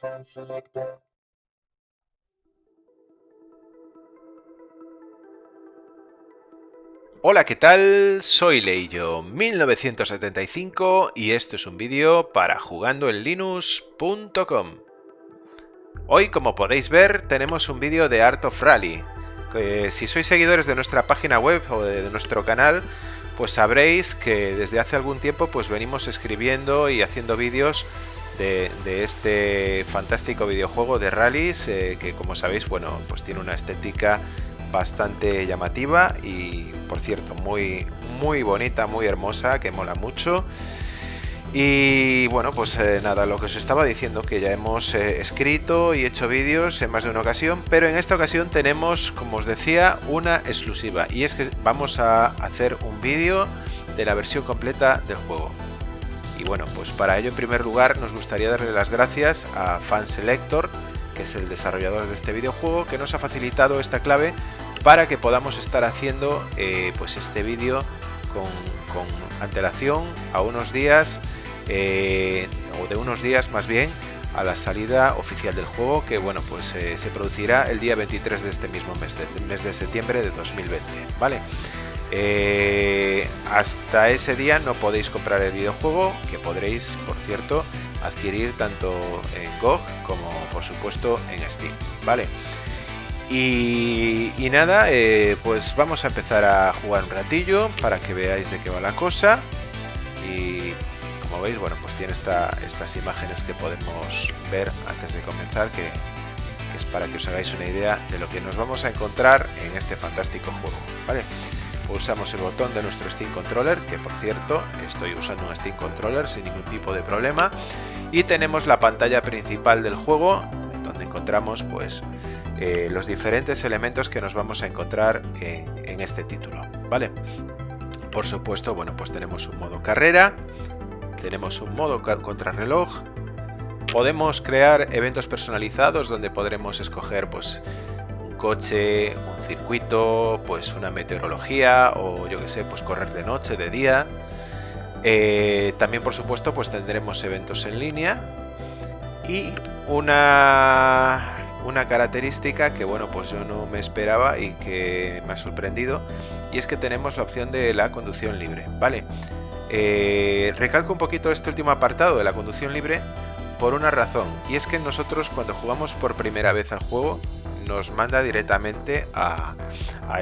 Fan Selector. Hola, ¿qué tal? Soy Leillo1975 y esto es un vídeo para jugandoenlinux.com. Hoy, como podéis ver, tenemos un vídeo de Art of Rally. si sois seguidores de nuestra página web o de nuestro canal, pues sabréis que desde hace algún tiempo pues venimos escribiendo y haciendo vídeos de, este fantástico videojuego de rallies eh, que como sabéis bueno pues tiene una estética bastante llamativa y por cierto muy muy bonita muy hermosa que mola mucho y bueno, pues eh, nada, lo que os estaba diciendo, que ya hemos eh, escrito y hecho vídeos en más de una ocasión, pero en esta ocasión tenemos, como os decía, una exclusiva. Y es que vamos a hacer un vídeo de la versión completa del juego. Y bueno, pues para ello en primer lugar nos gustaría darle las gracias a Fanselector, que es el desarrollador de este videojuego, que nos ha facilitado esta clave para que podamos estar haciendo eh, pues este vídeo con, con antelación a unos días eh, o de unos días más bien, a la salida oficial del juego que bueno pues eh, se producirá el día 23 de este mismo mes de, mes de septiembre de 2020 vale eh, hasta ese día no podéis comprar el videojuego que podréis por cierto adquirir tanto en GOG como por supuesto en Steam vale y, y nada pues vamos a empezar a jugar un ratillo para que veáis de qué va la cosa y como veis, bueno, pues tiene estas imágenes que podemos ver antes de comenzar, que, es para que os hagáis una idea de lo que nos vamos a encontrar en este fantástico juego, ¿vale? Pulsamos el botón de nuestro Steam Controller, que por cierto, estoy usando un Steam Controller sin ningún tipo de problema, y tenemos la pantalla principal del juego, donde encontramos pues eh, los diferentes elementos que nos vamos a encontrar en, en este título, ¿vale? Por supuesto, bueno, pues tenemos un modo carrera, tenemos un modo contrarreloj. Podemos crear eventos personalizados donde podremos escoger pues coche, un circuito, pues una meteorología o yo que sé, pues correr de noche, de día. Eh, también por supuesto pues tendremos eventos en línea y una, una característica que bueno pues yo no me esperaba y que me ha sorprendido y es que tenemos la opción de la conducción libre, ¿vale? Eh, recalco un poquito este último apartado de la conducción libre por una razón, y es que nosotros cuando jugamos por primera vez al juego nos manda directamente a,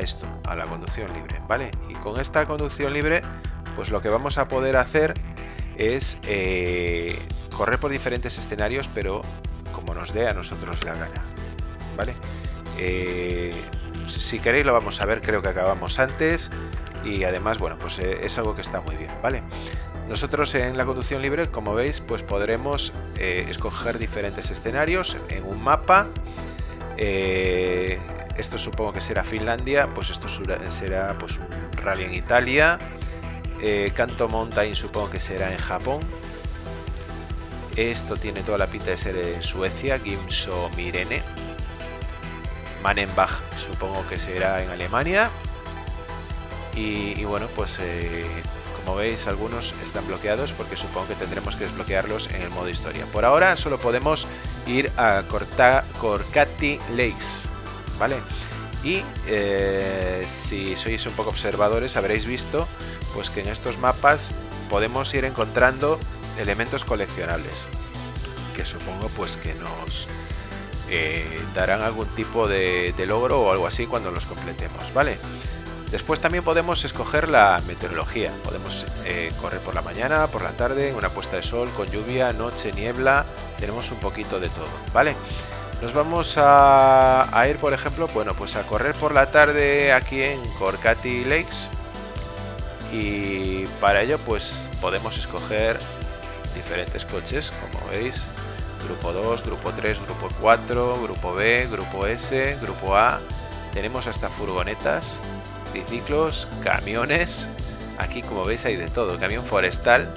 esto, a la conducción libre, ¿vale? Y con esta conducción libre, pues lo que vamos a poder hacer es eh, correr por diferentes escenarios, pero como nos dé a nosotros la gana, ¿vale? Eh, si queréis lo vamos a ver, creo que acabamos antes y además, bueno, pues eh, es algo que está muy bien, ¿vale? Nosotros en la conducción libre, como veis, pues podremos escoger diferentes escenarios en un mapa. Eh, esto supongo que será Finlandia, pues esto será pues un rally en Italia. Canto Mountain supongo que será en Japón. Esto tiene toda la pinta de ser en Suecia, Gimso Mirene. Manenbach supongo que será en Alemania. Y, bueno, pues eh, como veis algunos están bloqueados porque supongo que tendremos que desbloquearlos en el modo historia. Por ahora solo podemos ir a Corcati Lakes, ¿vale? Y eh, si sois un poco observadores habréis visto pues que en estos mapas podemos ir encontrando elementos coleccionables que supongo pues que nos eh, darán algún tipo de, de, logro o algo así cuando los completemos, ¿vale? Después también podemos escoger la meteorología. Podemos eh, correr por la mañana, por la tarde, una puesta de sol, con lluvia, noche, niebla. Tenemos un poquito de todo, ¿vale? Nos vamos a, ir, por ejemplo, bueno, pues a correr por la tarde aquí en Corcati Lakes. Y para ello, pues podemos escoger diferentes coches, como veis. Grupo 2, Grupo 3, Grupo 4, Grupo B, Grupo S, Grupo A. Tenemos hasta furgonetas triciclos, camiones. Aquí como veis hay de todo, camión forestal.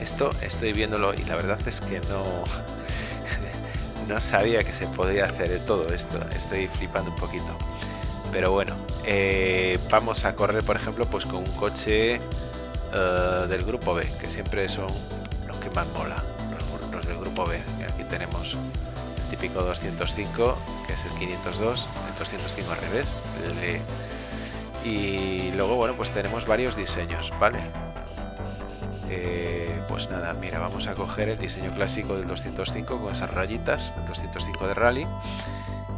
Esto estoy viéndolo y la verdad es que no, no sabía que se podía hacer de todo esto. Estoy flipando un poquito. Pero bueno, eh, vamos a correr por ejemplo pues con un coche eh, del grupo B, que siempre son los que más mola, los, del grupo B. Aquí tenemos típico 205, que es el 502, el 205 al revés, y luego, bueno, pues tenemos varios diseños, ¿vale? Eh, pues nada, mira, vamos a coger el diseño clásico del 205 con esas rayitas, el 205 de rally,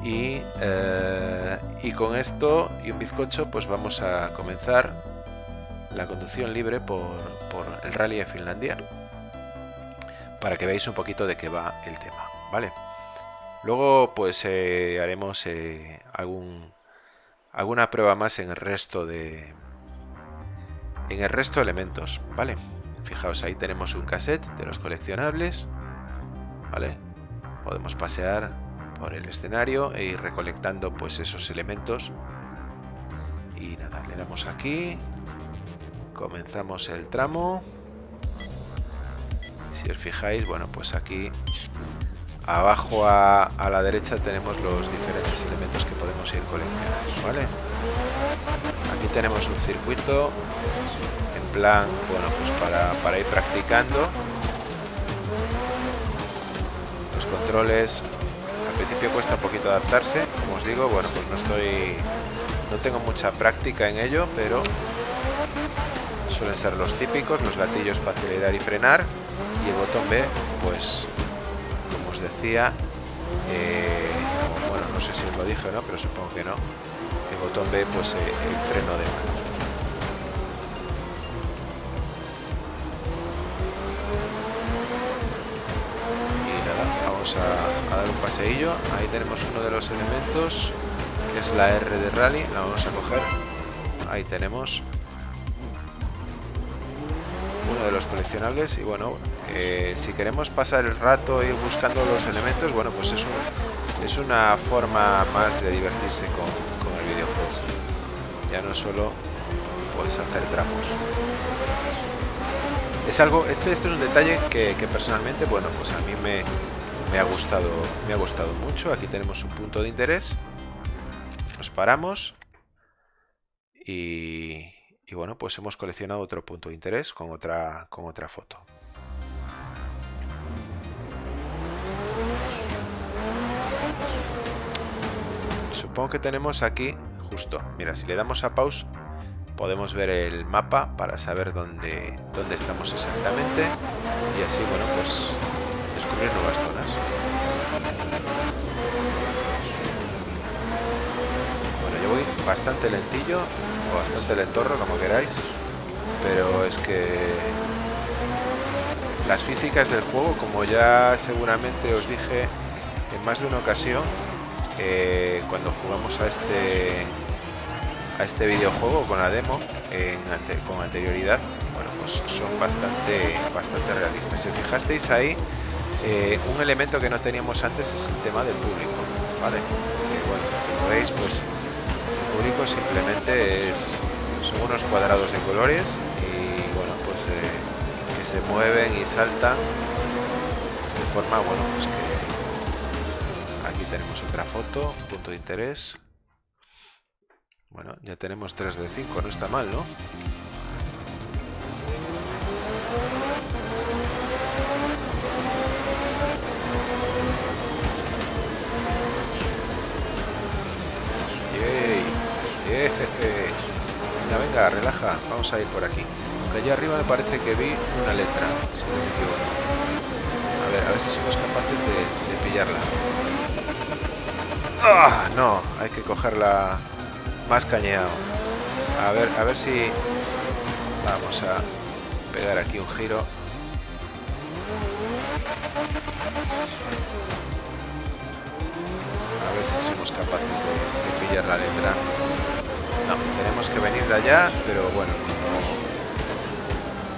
y, eh, y con esto y un bizcocho, pues vamos a comenzar la conducción libre por, por el rally de Finlandia, para que veáis un poquito de qué va el tema, ¿vale? Luego pues eh, haremos eh, algún, alguna prueba más en el resto de en el resto de elementos, ¿vale? Fijaos, ahí tenemos un cassette de los coleccionables, ¿vale? Podemos pasear por el escenario e ir recolectando pues esos elementos. Y nada, le damos aquí, comenzamos el tramo. Si os fijáis, bueno, pues aquí Abajo a, la derecha tenemos los diferentes elementos que podemos ir coleccionando, ¿vale? Aquí tenemos un circuito plan, bueno, pues para, para ir practicando. Los controles, al principio cuesta un poquito adaptarse, como os digo, bueno, pues no estoy, no tengo mucha práctica en ello, pero suelen ser los típicos, los gatillos para acelerar y frenar y el botón B, pues decía, eh, bueno, no sé si os lo dije no, pero supongo que no, el botón B, pues eh, el freno de mano. Paseillo. Ahí tenemos uno de los elementos, que es la R de rally, la vamos a coger. Ahí tenemos uno de los coleccionables y bueno, eh, si queremos pasar el rato ir buscando los elementos, bueno, pues es, es una forma más de divertirse con, el videojuego. Ya no solo pues hacer tramos. Es algo, este, este es un detalle que, personalmente, bueno, pues a mí me, me, ha gustado, me ha gustado mucho. Aquí tenemos un punto de interés. Nos paramos y, bueno, pues hemos coleccionado otro punto de interés con otra, con otra foto. Supongo que tenemos aquí, justo, mira, si le damos a pause, podemos ver el mapa para saber dónde, dónde estamos exactamente y así, bueno, pues descubrir nuevas zonas. Bueno, yo voy bastante lentillo, o bastante lentorro, como queráis, pero es que las físicas del juego, como ya seguramente os dije en más de una ocasión, eh, cuando jugamos a este a este videojuego con la demo con anterioridad, bueno, pues son bastante bastante realistas. Si fijasteis ahí, eh, un elemento que no teníamos antes es el tema del público, ¿vale? como veis, pues público simplemente es, son unos cuadrados de colores y bueno, pues eh, que se mueven y saltan de forma, bueno, pues que aquí tenemos otra foto, punto de interés. Bueno, ya tenemos 3 de 5, no está mal, ¿no? Venga, venga, relaja. Vamos a ir por aquí. Aunque allá arriba me parece que vi una letra, A ver, a ver si somos capaces de, pillarla. ¡Ah! No, hay que cogerla más cañeado. A ver, a ver si... Vamos a pegar aquí un giro. A ver si somos capaces de pillar la letra. No, tenemos que venir de allá, pero bueno,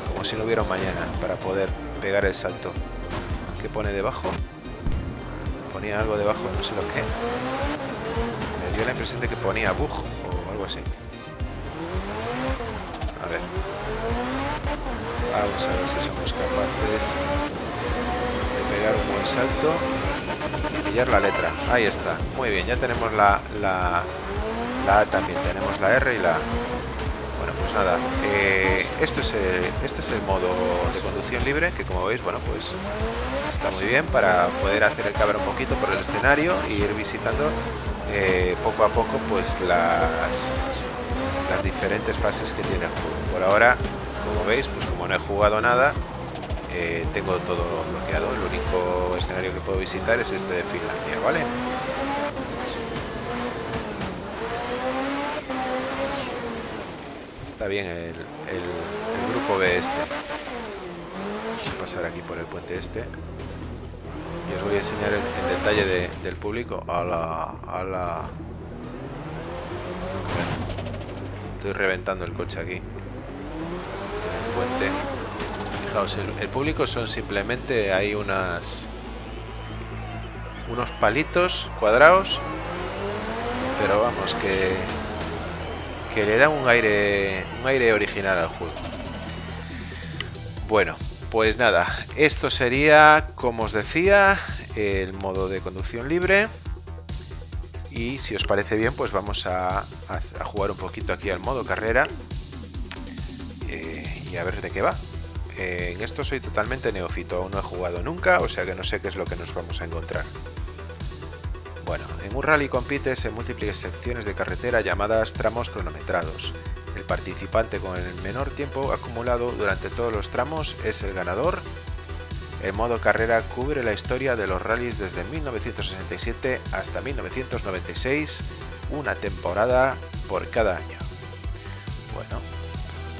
como, si no hubiera mañana para poder pegar el salto. ¿Qué pone debajo? Ponía algo debajo, no sé lo que. Me dio la impresión de que ponía bug o algo así. A ver. Vamos a ver si somos capaces de pegar un buen salto y pillar la letra. Ahí está. Muy bien, ya tenemos la, la también, tenemos la R y la. Bueno, pues nada, eh, esto es este es el modo de conducción libre, que como veis, bueno, pues está muy bien para poder hacer el caber un poquito por el escenario e ir visitando eh, poco a poco pues las, las diferentes fases que tiene el juego. Por ahora, como veis, pues como no he jugado nada, eh, tengo todo bloqueado. El único escenario que puedo visitar es este de Finlandia, ¿vale? Está bien el, grupo B este. Vamos a pasar aquí por el puente este. Y os voy a enseñar el, detalle del público. A la, a la... Estoy reventando el coche aquí. El puente el, público son simplemente hay unas unos palitos cuadrados, pero vamos que que le da un aire un aire original al juego. Bueno, pues nada, esto sería, como os decía, el modo de conducción libre. Y si os parece bien, pues vamos a, jugar un poquito aquí al modo carrera. Eh, y a ver de qué va en esto soy totalmente neófito, aún no he jugado nunca, o sea que no sé qué es lo que nos vamos a encontrar. Bueno, en un rally compites en múltiples secciones de carretera llamadas tramos cronometrados. El participante con el menor tiempo acumulado durante todos los tramos es el ganador. El modo carrera cubre la historia de los rallies desde 1967 hasta 1996, una temporada por cada año. Bueno,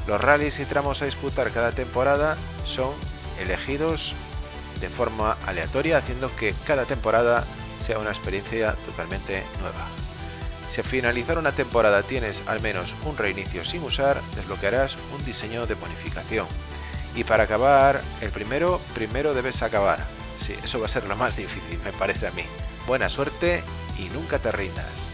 los rallies y tramos a disputar cada temporada son elegidos de forma aleatoria, haciendo que cada temporada sea una experiencia totalmente nueva. Si al finalizar una temporada tienes al menos un reinicio sin usar, desbloquearás un diseño de bonificación. Y para acabar el primero, primero debes acabar. Sí, eso va a ser lo más difícil, me parece a mí. Buena suerte y nunca te rindas.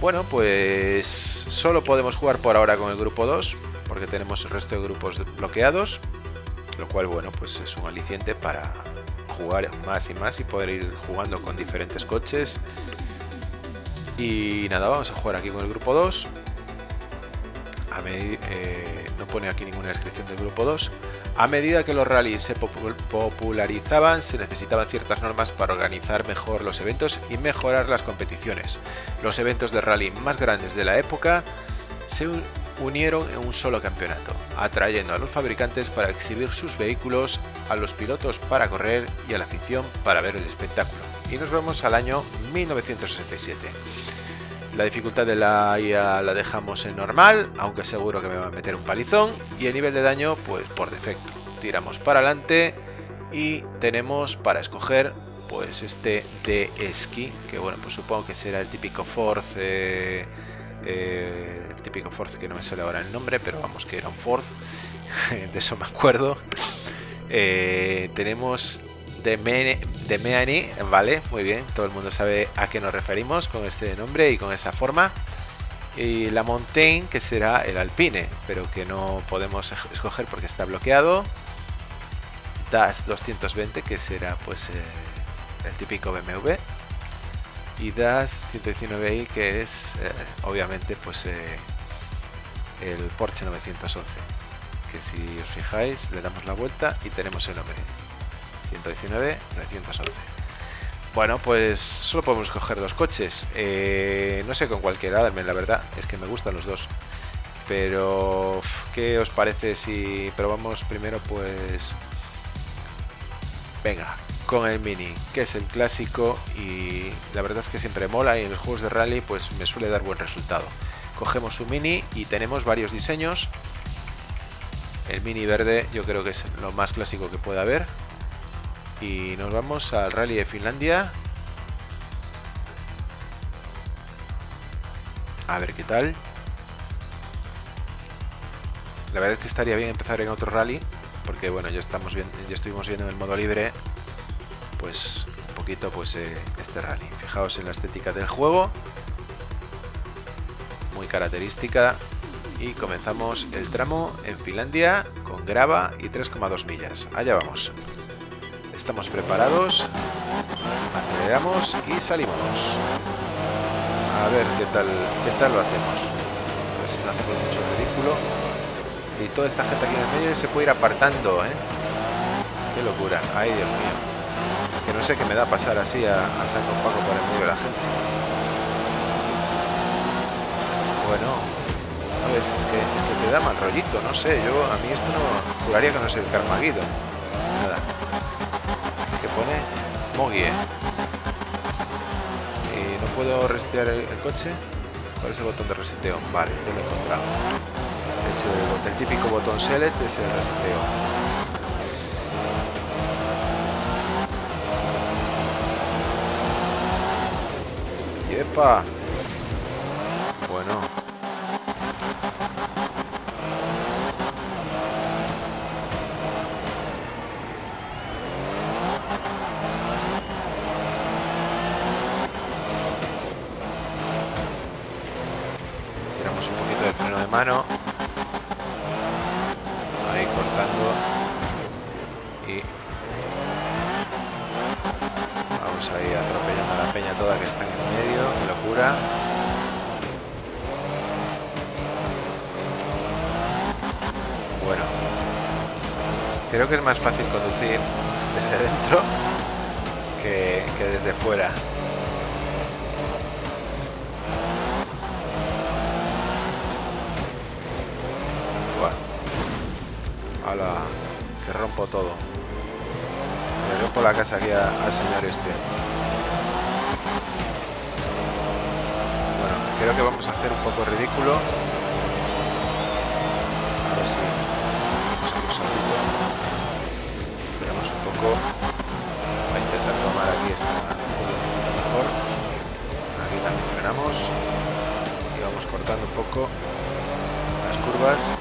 Bueno, pues solo podemos jugar por ahora con el grupo 2, porque tenemos el resto de grupos bloqueados, lo cual, bueno, pues es un aliciente para jugar más y más y poder ir jugando con diferentes coches. Y nada, vamos a jugar aquí con el grupo 2. A eh, no pone aquí ninguna descripción del grupo 2. A medida que los rallies se popularizaban, se necesitaban ciertas normas para organizar mejor los eventos y mejorar las competiciones. Los eventos de rally más grandes de la época se unieron en un solo campeonato, atrayendo a los fabricantes para exhibir sus vehículos, a los pilotos para correr y a la afición para ver el espectáculo. Y nos vemos al año 1967. La dificultad de la IA la dejamos en normal, aunque seguro que me va a meter un palizón. Y el nivel de daño, pues por defecto. Tiramos para adelante y tenemos para escoger pues este de esquí, que bueno, pues supongo que será el típico Force... típico Force que no me sale ahora el nombre, pero vamos que era un Force, de eso me acuerdo. Eh, tenemos de, Meani, vale, muy bien, todo el mundo sabe a qué nos referimos con este nombre y con esa forma. Y la Montaigne, que será el Alpine, pero que no podemos escoger porque está bloqueado. Das 220, que será pues eh, el típico BMW y DAS 119i que es eh, obviamente pues eh, el Porsche 911 que si os fijáis le damos la vuelta y tenemos el nombre 119 911 bueno pues solo podemos coger dos coches. Eh, no sé con cuál quedarme la verdad es que me gustan los dos. Pero qué os parece si probamos primero pues venga con el Mini, que es el clásico y la verdad es que siempre mola y en los juegos de rally pues me suele dar buen resultado. Cogemos un Mini y tenemos varios diseños. El Mini verde yo creo que es lo más clásico que puede haber. Y nos vamos al rally de Finlandia. A ver qué tal. La verdad es que estaría bien empezar en otro rally, porque bueno, ya estamos bien, ya estuvimos viendo en el modo libre pues un poquito pues eh, este rally. Fijaos en la estética del juego, muy característica. Y comenzamos el tramo en Finlandia con grava y 3,2 millas. Allá vamos. Estamos preparados, aceleramos y salimos. A ver qué tal, qué tal lo hacemos. A ver si no hacemos mucho ridículo. Y toda esta gente aquí en el medio se puede ir apartando, ¿eh? Qué locura. Ay, Dios mío. Que no sé qué me da pasar así a, a saco un poco por el medio de la gente. Bueno, no ves, es que, es que te da mal rollito, no sé. Yo, a mí esto no... Juraría que no es el Carmaguido. Nada. ¿Qué pone? Mogie. Y no puedo resetear el, el coche. ¿Cuál es el botón de reseteo? Vale, yo lo he encontrado. Es el, el típico botón select, es el reseteo. ¡Yepa! Buah. Hala, que rompo todo. Le rompo la casa aquí a- al señor este. Bueno, creo que vamos a hacer un poco ridículo. A ver a un. Esperamos un poco. A intentar tomar aquí esta mejor. Aquí también frenamos. Y vamos cortando un poco las curvas.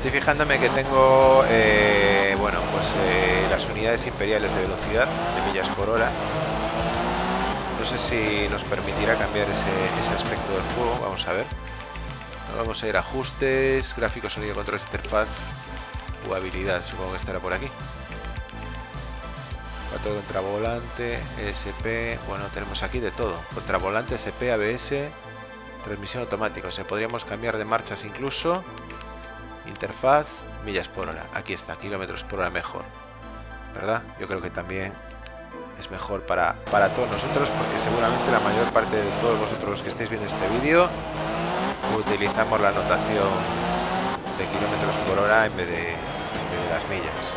Estoy fijándome que tengo, eh, bueno, pues eh, las unidades imperiales de velocidad de millas por hora. No sé si nos permitirá cambiar ese, ese aspecto del juego. Vamos a ver. Vamos a ir ajustes, gráficos, sonido, controles, interfaz, jugabilidad. Supongo que estará por aquí. 4 contravolante, ESP. Bueno, tenemos aquí de todo. Contravolante, SP, ABS, transmisión automática. O sea, podríamos cambiar de marchas incluso. Interfaz, millas por hora. Aquí está, kilómetros por hora mejor. ¿Verdad? Yo creo que también es mejor para, para todos nosotros porque seguramente la mayor parte de todos vosotros los que estáis viendo este vídeo utilizamos la notación de kilómetros por hora en vez de, de las millas.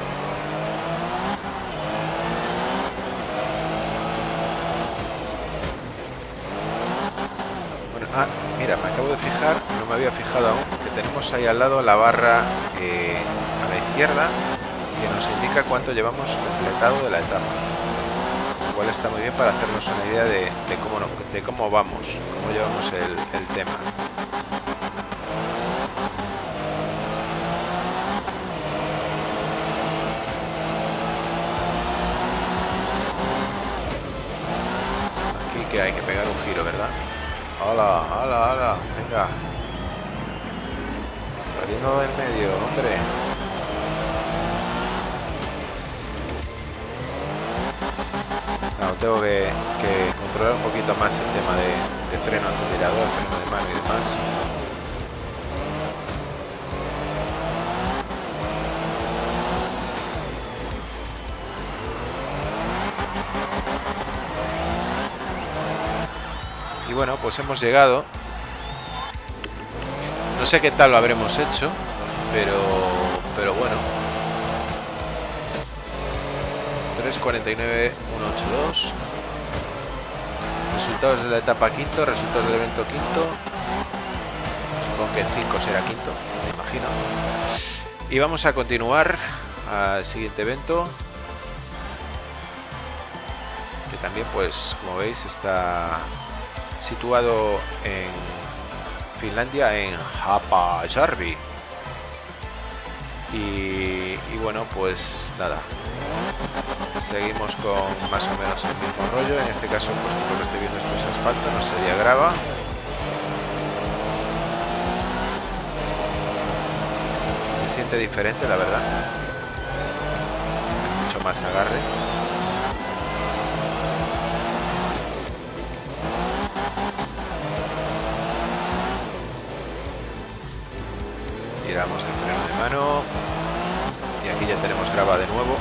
Ah, mira, me acabo de fijar, no me había fijado aún, tenemos ahí al lado la barra eh, a la izquierda que nos indica cuánto llevamos completado de la etapa. Lo cual está muy bien para hacernos una idea de, cómo, de cómo vamos, cómo llevamos el, el tema. Aquí que hay que pegar un giro, ¿verdad? ¡Hala, hala, hala! Venga. Saliendo del medio, hombre. No, tengo que, que controlar un poquito más el tema de, de freno acelerador, freno de mano y demás. Y bueno, pues hemos llegado. Sé qué tal lo habremos hecho, pero, pero bueno. 3.49.182. Resultados de la etapa quinto, resultados del evento quinto. Supongo que 5 será quinto, me imagino. Y vamos a continuar al siguiente evento. Que también, pues, como veis, está situado en Finlandia, en Haapajärvi. Y, y bueno, pues nada. Seguimos con más o menos el mismo rollo. En este caso, pues lo que estoy viendo es asfalto, no sería grava. Se siente diferente, la verdad. Mucho más agarre. tiramos el freno de mano. Y aquí ya tenemos grava de nuevo.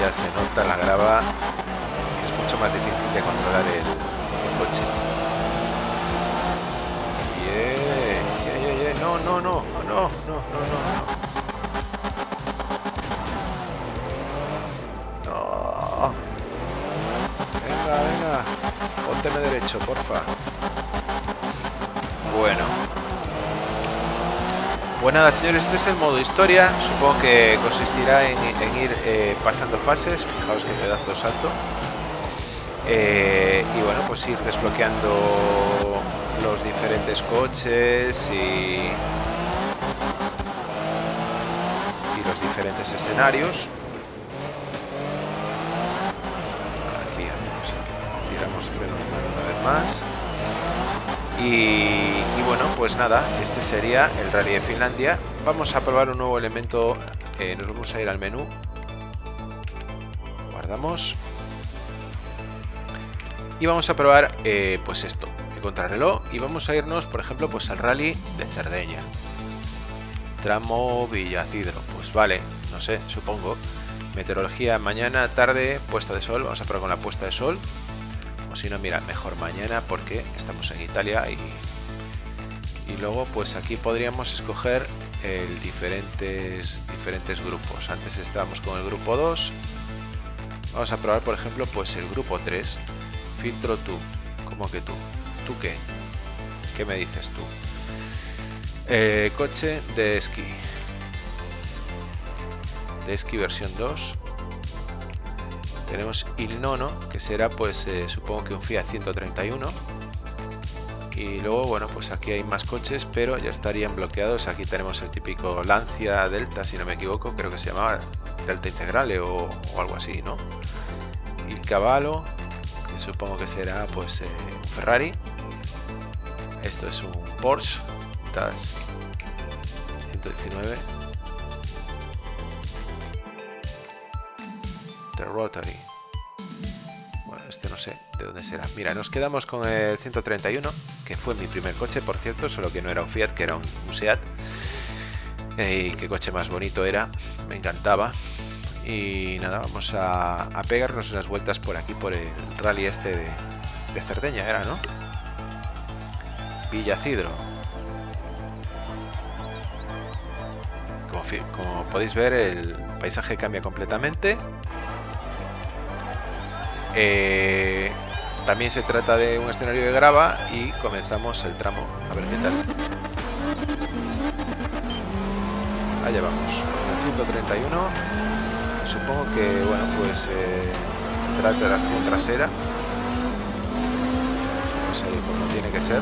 Ya se nota la grava es mucho más difícil de controlar el, coche. Yeah, yeah, yeah, no no no no no no no. No. Venga venga. Pónteme derecho porfa. Bueno. Pues nada, señores, este es el modo historia. Supongo que consistirá en, ir eh, pasando fases. Fijaos qué pedazo de salto. Eh, y bueno, pues ir desbloqueando los diferentes coches y, los diferentes escenarios. Aquí tiramos una vez más. Y, bueno, pues nada, este sería el rally de Finlandia. Vamos a probar un nuevo elemento. Eh, nos vamos a ir al menú. Guardamos. Y vamos a probar, eh, pues esto, el contrarreloj. Y vamos a irnos, por ejemplo, pues al rally de Cerdeña. Tramo Villacidro. Pues vale, no sé, supongo. Meteorología mañana, tarde, puesta de sol. Vamos a probar con la puesta de sol si no, mira, mejor mañana porque estamos en Italia y, y luego pues aquí podríamos escoger el diferentes, diferentes grupos. Antes estábamos con el grupo 2. Vamos a probar, por ejemplo, pues el grupo 3. Filtro tú. ¿Cómo que tú? ¿Tú qué? ¿Qué me dices tú? Eh, coche de esquí. De esquí versión 2 tenemos el nono que será pues eh, supongo que un Fiat 131 y luego bueno pues aquí hay más coches pero ya estarían bloqueados. Aquí tenemos el típico Lancia Delta si no me equivoco creo que se llamaba Delta Integrale o, algo así no el Caballo que supongo que será pues eh, Ferrari. Esto es un Porsche TAS 119 The Rotary. Bueno, este no sé de dónde será. Mira, nos quedamos con el 131, que fue mi primer coche, por cierto, solo que no era un Fiat, que era un, Seat. Y qué coche más bonito era, me encantaba. Y nada, vamos a, pegarnos unas vueltas por aquí, por el rally este de, de Cerdeña, era, ¿no? Villacidro. Como, como podéis ver, el paisaje cambia completamente. Eh, también se trata de un escenario de grava y comenzamos el tramo. A ver qué tal. Allá vamos. El 131. Supongo que, bueno, pues eh, de la trasera. Pues ahí como tiene que ser.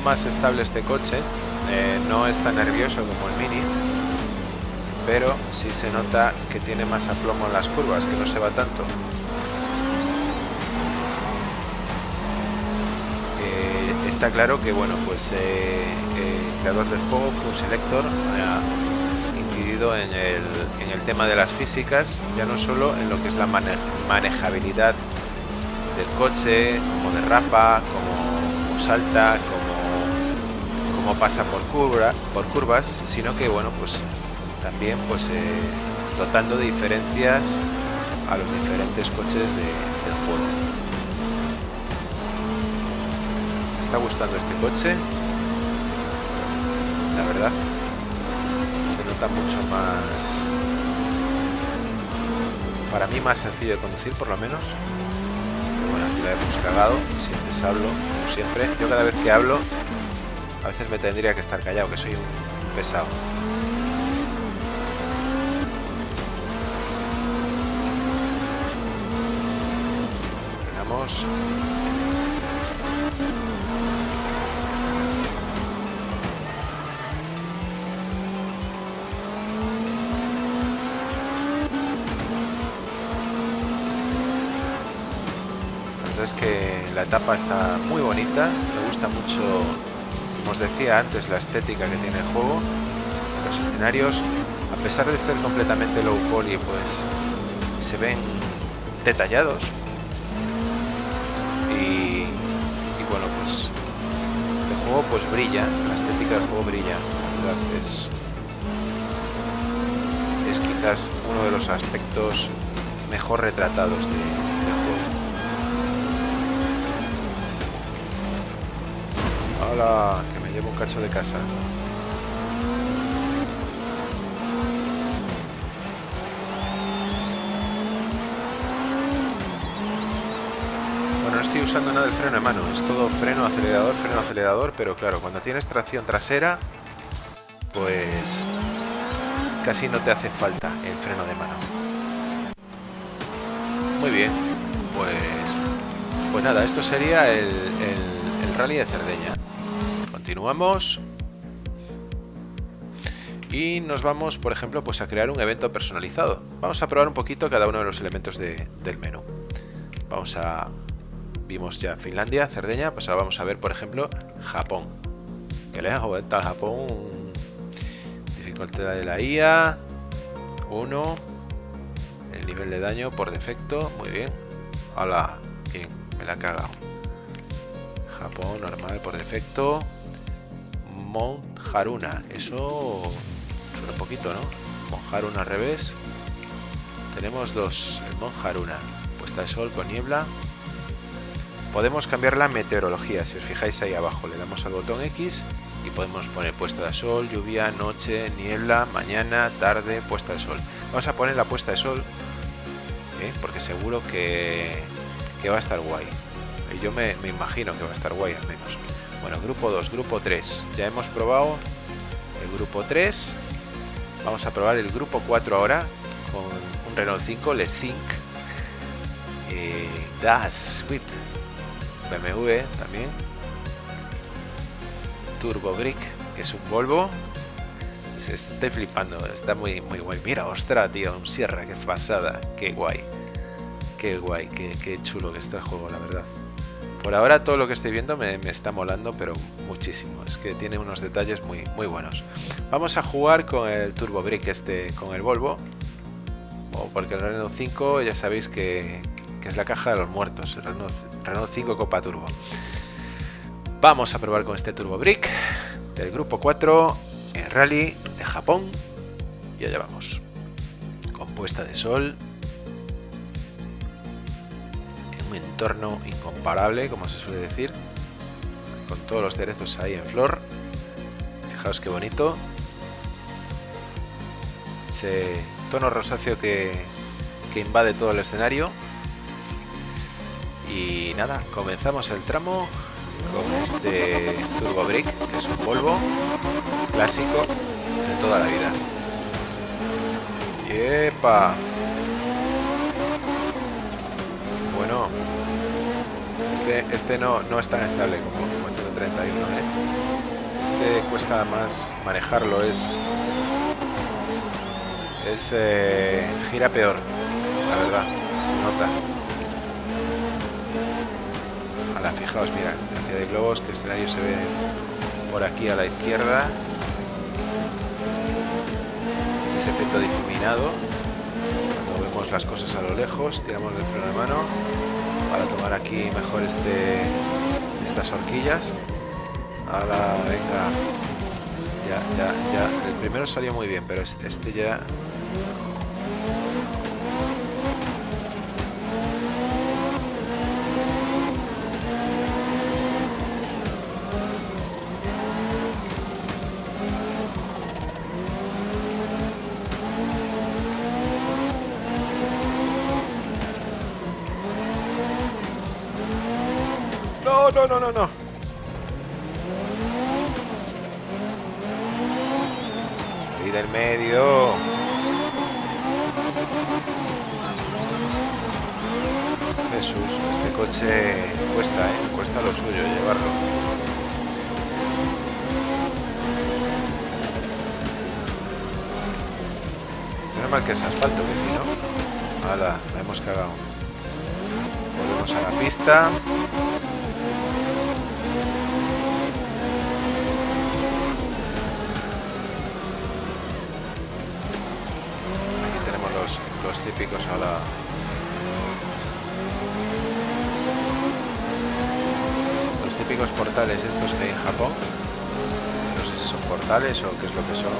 Más estable este coche, eh, no es tan nervioso como el Mini, pero sí se nota que tiene más aplomo en las curvas, que no se va tanto. Eh, está claro que bueno, pues eh, el creador del juego, Full Selector, ha incidido en el, en el tema de las físicas, ya no solo en lo que es la manejabilidad del coche, como derrapa, como salta, como pasa por, curva, por curvas, sino que bueno, pues también pues eh, dotando de diferencias a los diferentes coches del juego. Me está gustando este coche, la verdad. Se nota mucho más, para mí más sencillo de conducir por lo menos. bueno, aquí la hemos cagado, siempre hablo, como siempre. Yo cada vez que hablo a veces me tendría que estar callado, que soy un pesado. Frenamos. Entonces que la etapa está muy bonita, me gusta mucho como os decía antes, la estética que tiene el juego. Los escenarios, a pesar de ser completamente low poly, pues se ven detallados. Y, bueno, pues el juego pues brilla, la estética del juego brilla. Es, es quizás uno de los aspectos mejor retratados de, del juego. Cacho de casa. Bueno, no estoy usando nada del freno de mano, es todo freno, acelerador, freno, acelerador, pero claro, cuando tienes tracción trasera, pues casi no te hace falta el freno de mano. Muy bien, pues, pues nada, esto sería el, rally de Cerdeña. Continuamos. Y nos vamos, por ejemplo, pues a crear un evento personalizado. Vamos a probar un poquito cada uno de los elementos del menú. Vamos a... Vimos ya Finlandia, Cerdeña, pues ahora vamos a ver, por ejemplo, Japón. Que le hago a Japón. Dificultad de la IA. 1 nivel de daño por defecto, muy bien. Hola, bien, me la he cagado. Japón, normal por defecto. Mount Haruna, eso suena un poquito, ¿no? Mount Haruna al revés. Tenemos dos, el Mount Haruna, puesta de sol con niebla. Podemos cambiar la meteorología, si os fijáis ahí abajo, le damos al botón X y podemos poner puesta de sol, lluvia, noche, niebla, mañana, tarde, puesta de sol. Vamos a poner la puesta de sol ¿eh? porque seguro que, va a estar guay. Yo me, imagino que va a estar guay al menos. Bueno, grupo 2, grupo 3. Ya hemos probado el grupo 3. Vamos a probar el grupo 4 ahora con un Renault 5 Le Sync eh, Das Whip BMW también Turbo Brick que es un Volvo se estoy flipando, está muy, muy guay. Mira, ostra, tío, un Sierra, qué pasada, qué guay. Qué guay, qué, chulo que está el juego, la verdad. Por ahora todo lo que estoy viendo me, está molando, pero muchísimo. Es que tiene unos detalles muy, muy buenos. Vamos a jugar con el Turbo Brick este, con el Volvo. porque el Renault 5 ya sabéis que, que es la caja de los muertos. El Renault, Renault 5 Copa Turbo. Vamos a probar con este Turbo Brick del grupo 4 en Rally de Japón. Y allá vamos. Con puesta de sol. Entorno incomparable, como se suele decir. Con todos los cerezos ahí en flor. Fijaos qué bonito. Ese tono rosáceo que, que invade todo el escenario. Y nada, comenzamos el tramo con este Turbo Brick, que es un polvo clásico de toda la vida. ¡Yepa! Bueno, este, este no, no es tan estable como, el 131, ¿eh? Este cuesta más manejarlo, es... Es... Eh, gira peor, la verdad, se nota. Ahora, fijaos, mira, de globos, que escenario se ve por aquí a la izquierda. Ese efecto difuminado. Las cosas a lo lejos, tiramos el freno de mano para tomar aquí mejor este estas horquillas. Ahora, venga. Ya, ya, ya. El primero salió muy bien, pero este, este ya no, no, no, no. Salí del medio. Jesús, este coche cuesta, ¿eh? Cuesta lo suyo llevarlo. Que es asfalto, que si no... Nada, la hemos cagado. Volvemos a la pista. Típicos a la... Los típicos portales estos que hay en Japón. No sé si son portales o qué es lo que son.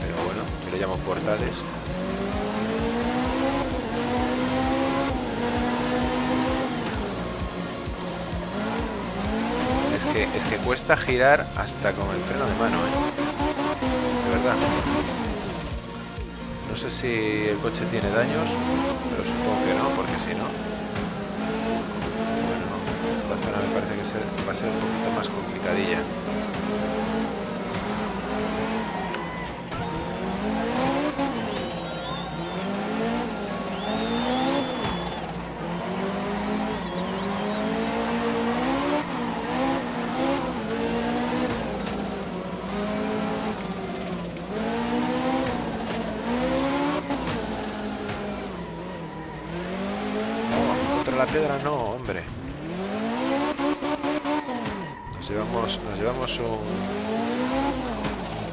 Pero bueno, yo le llamo portales. Es que, es que cuesta girar hasta con el freno de mano, ¿eh? De verdad. No sé si el coche tiene daños, pero supongo que no, porque si no... Bueno, esta zona me parece que va a ser un poquito más complicadilla. la piedra no, hombre. Nos llevamos, nos llevamos un,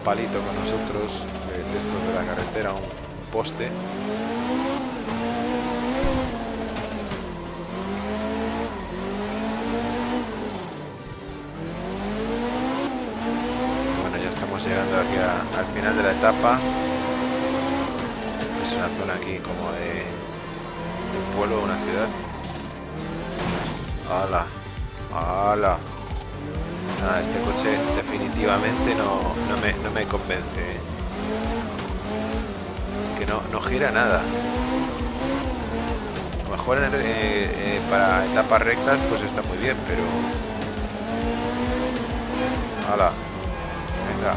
palito con nosotros de, de esto de la carretera, un poste. Bueno, ya estamos llegando aquí al final de la etapa. Es una zona aquí como de, un pueblo, una ciudad. ¡Hala! ¡Hala! Nada, este coche definitivamente no, no, me, no me convence. ¿eh? Que no, no gira nada. A lo mejor eh, eh, para etapas rectas pues está muy bien, pero... ¡Hala! Venga,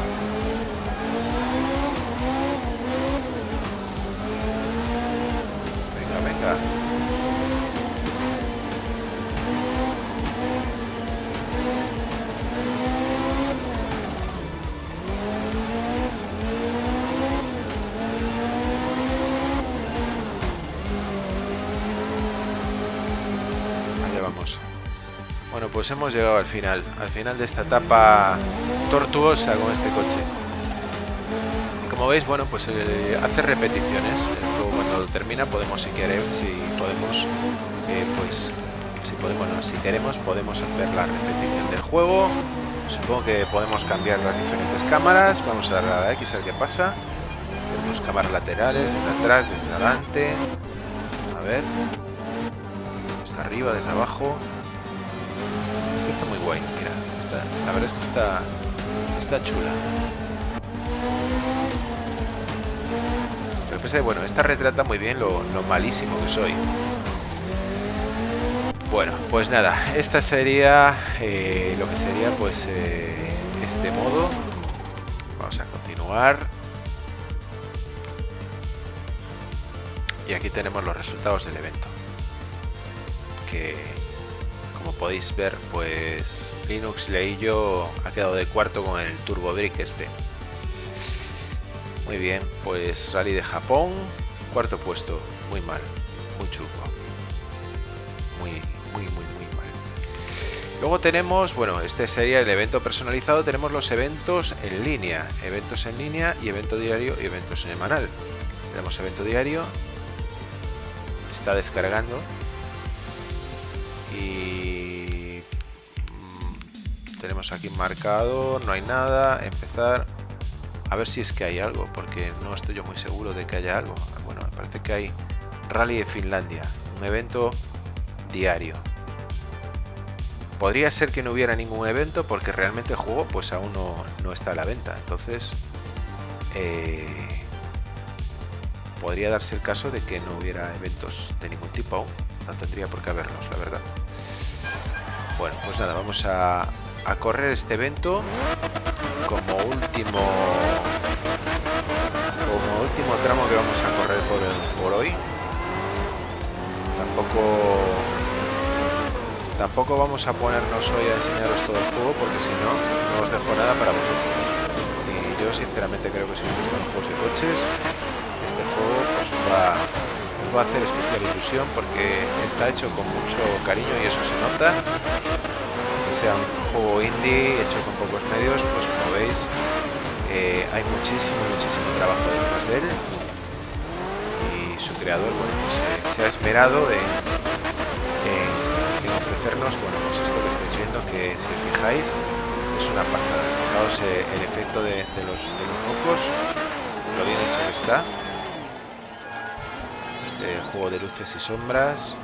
pues hemos llegado al final, al final de esta etapa tortuosa con este coche. Y como veis, bueno, pues eh, hace repeticiones. Luego cuando termina podemos, si queremos, si podemos, eh, pues, si podemos, no, si queremos, podemos hacer la repetición del juego. Supongo que podemos cambiar las diferentes cámaras. Vamos a darle a la X a ver qué pasa. Tenemos cámaras laterales, desde atrás, desde adelante. A ver. Desde arriba, desde abajo está muy guay, mira, la verdad es que está, está chula. Pero pensé, bueno, esta retrata muy bien lo, malísimo que soy. Bueno, pues nada, esta sería eh, lo que sería pues eh, este modo. Vamos a continuar. Y aquí tenemos los resultados del evento. Que podéis ver, pues Linux Leillo ha quedado de cuarto con el Turbo Brick este. Muy bien, pues Rally de Japón, cuarto puesto, muy mal, muy chulo. Muy, muy, muy, muy mal. Luego tenemos, bueno, este sería el evento personalizado, tenemos los eventos en línea, eventos en línea y evento diario y evento semanal. Tenemos evento diario, está descargando tenemos aquí marcado, no hay nada, empezar a ver si es que hay algo, porque no estoy yo muy seguro de que haya algo. Bueno, me parece que hay Rally de Finlandia, un evento diario. Podría ser que no hubiera ningún evento porque realmente el juego pues aún no, está a la venta. Entonces, eh, podría darse el caso de que no hubiera eventos de ningún tipo aún. No tendría por qué haberlos, la verdad. Bueno, pues nada, vamos a, a correr este evento como último como último tramo que vamos a correr por, por hoy. Tampoco tampoco vamos a ponernos hoy a enseñaros todo el juego porque si no no os dejo nada para vosotros. Y yo sinceramente creo que si os gustan los juegos de coches este juego pues va, va a hacer especial ilusión porque está hecho con mucho cariño y eso se nota sea un juego indie hecho con pocos medios, pues como veis eh, hay muchísimo, muchísimo trabajo detrás de él y su creador bueno, pues, eh, se ha esmerado en, ofrecernos bueno, pues esto que estáis viendo, que si os fijáis es una pasada. Fijaos eh, el efecto de, los, de los focos, lo bien hecho que está. Ese juego de luces y sombras.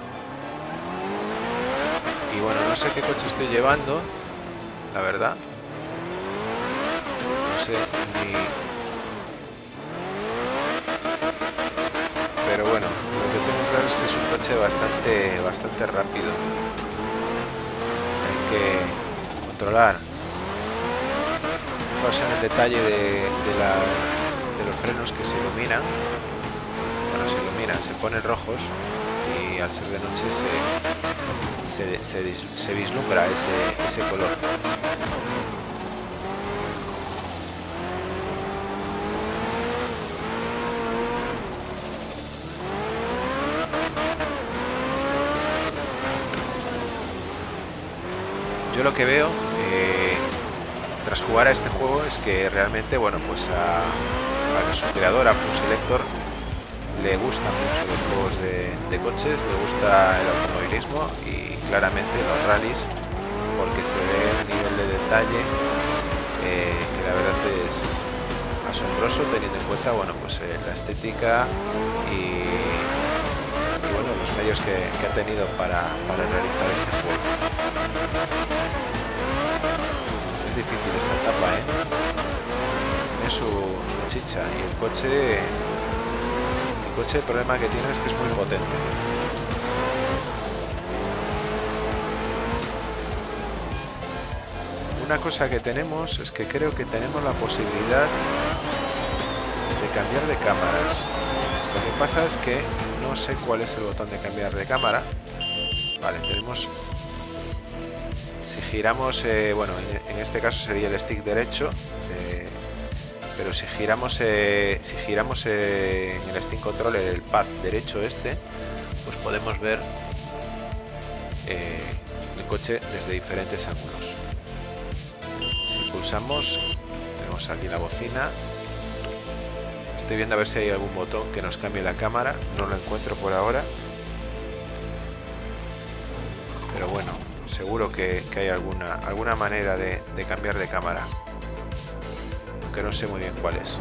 Bueno, no sé qué coche estoy llevando, la verdad. No sé ni pero bueno, lo que tengo claro es que es un coche bastante, bastante rápido. Hay que controlar. Fijaos en el detalle de, los frenos que se iluminan. Bueno, se iluminan, se ponen rojos y al ser de noche se, vislumbra ese, ese color. yo lo que veo eh, tras jugar a este juego es que realmente, bueno, pues a, su creador, a Selector, le gustan mucho los juegos de, coches, le gusta el automovilismo y claramente los rallies, porque se ve un nivel de detalle eh, que la verdad es asombroso teniendo en cuenta, bueno, pues eh, la estética y, bueno, los medios que, ha tenido para, para realizar este juego difícil esta etapa, ¿eh? Es su, chicha y el coche... El coche el problema que tiene es que es muy potente. Una cosa que tenemos es que creo que tenemos la posibilidad de cambiar de cámaras. Lo que pasa es que no sé cuál es el botón de cambiar de cámara. Vale, tenemos giramos, eh, bueno, en, este caso sería el stick derecho, eh, pero si giramos, eh, si giramos en el stick control el pad derecho este, pues podemos ver el coche desde diferentes ángulos. Si pulsamos, tenemos aquí la bocina. Estoy viendo a ver si hay algún botón que nos cambie la cámara, no lo encuentro por ahora. Pero bueno, seguro que, hay alguna, alguna manera de, cambiar de cámara. Aunque no sé muy bien cuál es.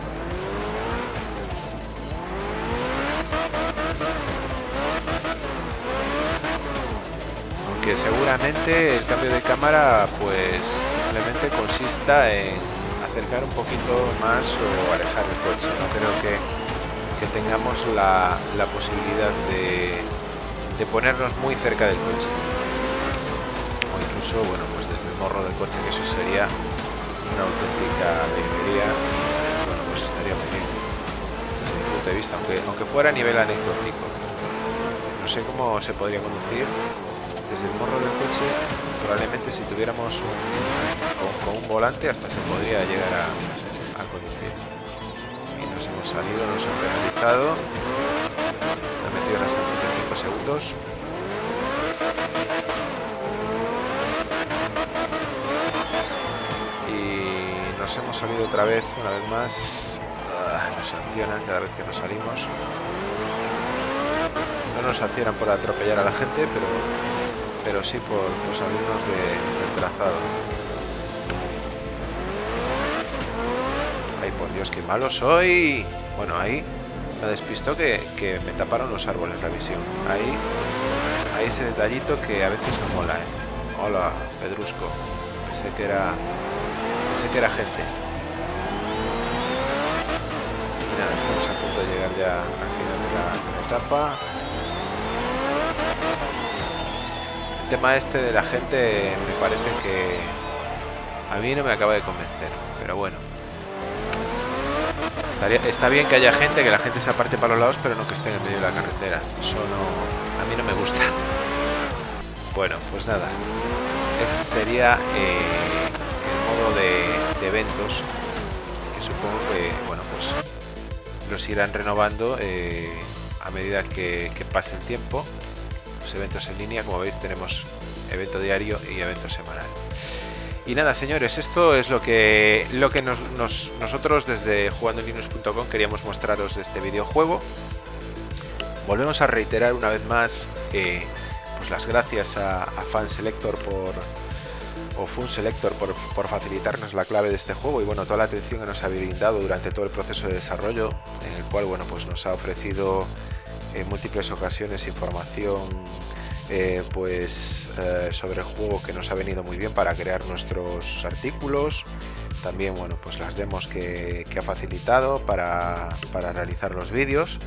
Aunque seguramente el cambio de cámara pues simplemente consista en acercar un poquito más o alejar el coche. No creo que, que tengamos la, la posibilidad de, de ponernos muy cerca del coche bueno, pues desde el morro del coche, que eso sería una auténtica alegría bueno, pues estaría muy bien desde mi punto de vista, aunque, aunque fuera a nivel anecdótico. No sé cómo se podría conducir desde el morro del coche, probablemente si tuviéramos un, con, un volante hasta se podría llegar a, a conducir. Y nos hemos salido, nos han penalizado, ha metido las 35 segundos. hemos salido otra vez, una vez más. Ah, nos sancionan cada vez que nos salimos. No nos sancionan por atropellar a la gente, pero, pero sí por, salirnos de, del trazado. Dios, qué malo soy. Bueno, ahí me despistó que, que me taparon los árboles la visión. Ahí, hay ese detallito que a veces no mola, ¿eh? Hola, Pedrusco. Pensé que era que era gente. Y nada, estamos a punto de llegar ya al final de la, etapa. El tema este de la gente me parece que a mí no me acaba de convencer, pero bueno. Estaría, está bien que haya gente, que la gente se aparte para los lados, pero no que esté en el medio de la carretera. Eso no, a mí no me gusta. Bueno, pues nada. Este sería eh, de, eventos que supongo que bueno pues los irán renovando eh, a medida que, pase el tiempo los eventos en línea como veis tenemos evento diario y evento semanal y nada señores esto es lo que lo que nos, nosotros desde jugandolinux.com queríamos mostraros de este videojuego. Volvemos a reiterar una vez más eh, pues las gracias a, a FanSelector por o FunSelector por, por facilitarnos la clave de este juego y bueno toda la atención que nos ha brindado durante todo el proceso de desarrollo en el cual bueno pues nos ha ofrecido en múltiples ocasiones información eh, pues eh, sobre el juego que nos ha venido muy bien para crear nuestros artículos. También bueno pues las demos que, ha facilitado para, realizar los vídeos.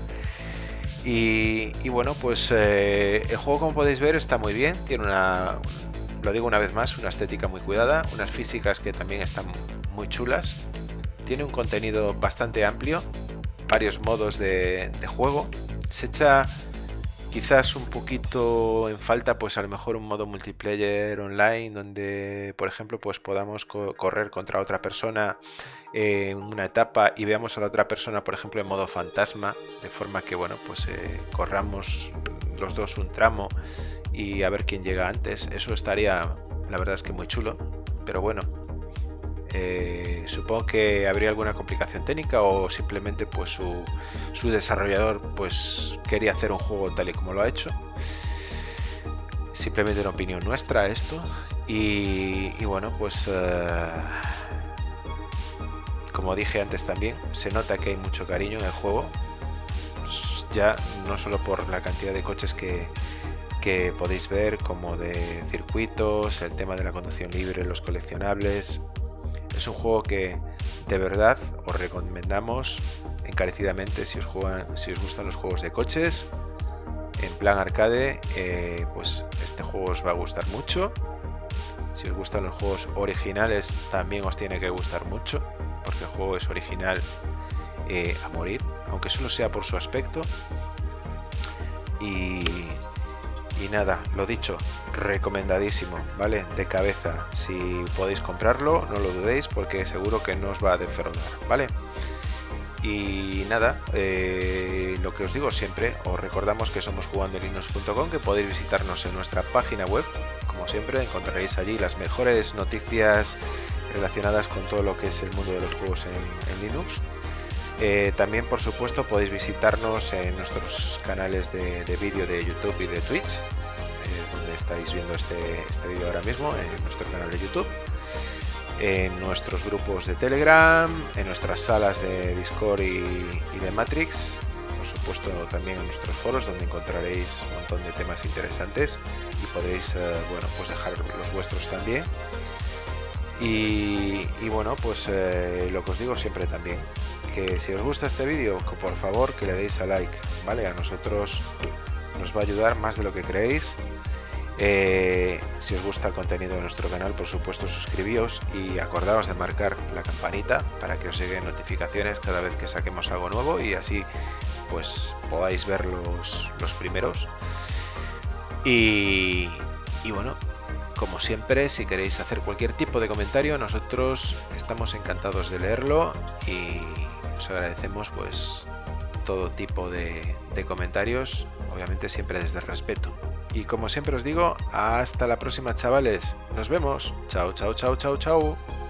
Y, bueno pues eh, el juego como podéis ver está muy bien. Tiene una lo digo una vez más una estética muy cuidada unas físicas que también están muy chulas. Tiene un contenido bastante amplio varios modos de, de juego. Se echa quizás un poquito en falta pues a lo mejor un modo multiplayer online donde por ejemplo pues podamos correr contra otra persona en una etapa y veamos a la otra persona por ejemplo en modo fantasma de forma que bueno pues eh, corramos los dos un tramo y a ver quién llega antes. Eso estaría la verdad es que muy chulo pero bueno eh, supongo que habría alguna complicación técnica o simplemente pues su, desarrollador pues quería hacer un juego tal y como lo ha hecho. Simplemente una opinión nuestra esto. Y, bueno, pues eh, como dije antes también, se nota que hay mucho cariño en el juego. Pues, ya no solo por la cantidad de coches que, que podéis ver como de circuitos, el tema de la conducción libre, los coleccionables, es un juego que de verdad os recomendamos encarecidamente si os, gustan los juegos de coches. En plan arcade, eh, pues este juego os va a gustar mucho. Si os gustan los juegos originales, también os tiene que gustar mucho, porque el juego es original eh, a morir, aunque solo sea por su aspecto. Y y nada, lo dicho, recomendadísimo, ¿vale? De cabeza, si podéis comprarlo, no lo dudéis porque seguro que no os va a defraudar, ¿vale? Y nada, eh, lo que os digo siempre, os recordamos que somos jugandolinos.com, que podéis visitarnos en nuestra página web, como siempre, encontraréis allí las mejores noticias relacionadas con todo lo que es el mundo de los juegos en Linux eh, también, por supuesto, podéis visitarnos en nuestros canales de, vídeo de YouTube y de Twitch, eh, donde estáis viendo este, este vídeo ahora mismo, en nuestro canal de YouTube, en nuestros grupos de Telegram, en nuestras salas de Discord y, de Matrix, por supuesto también en nuestros foros, donde encontraréis un montón de temas interesantes y podréis eh, bueno, pues dejar los vuestros también. Y, bueno, pues lo que os digo siempre también, que si os gusta este vídeo, por favor que le deis a like, ¿vale? A nosotros nos va a ayudar más de lo que creéis. Eh, si os gusta el contenido de nuestro canal, por supuesto suscribíos y acordaos de marcar la campanita para que os lleguen notificaciones cada vez que saquemos algo nuevo y así pues podáis ver los, los primeros. Y, y bueno, como siempre, si queréis hacer cualquier tipo de comentario, nosotros estamos encantados de leerlo y os agradecemos pues todo tipo de, comentarios, obviamente siempre desde el respeto. Y como siempre os digo, hasta la próxima chavales. Nos vemos. Chao, chao, chao, chao, chao.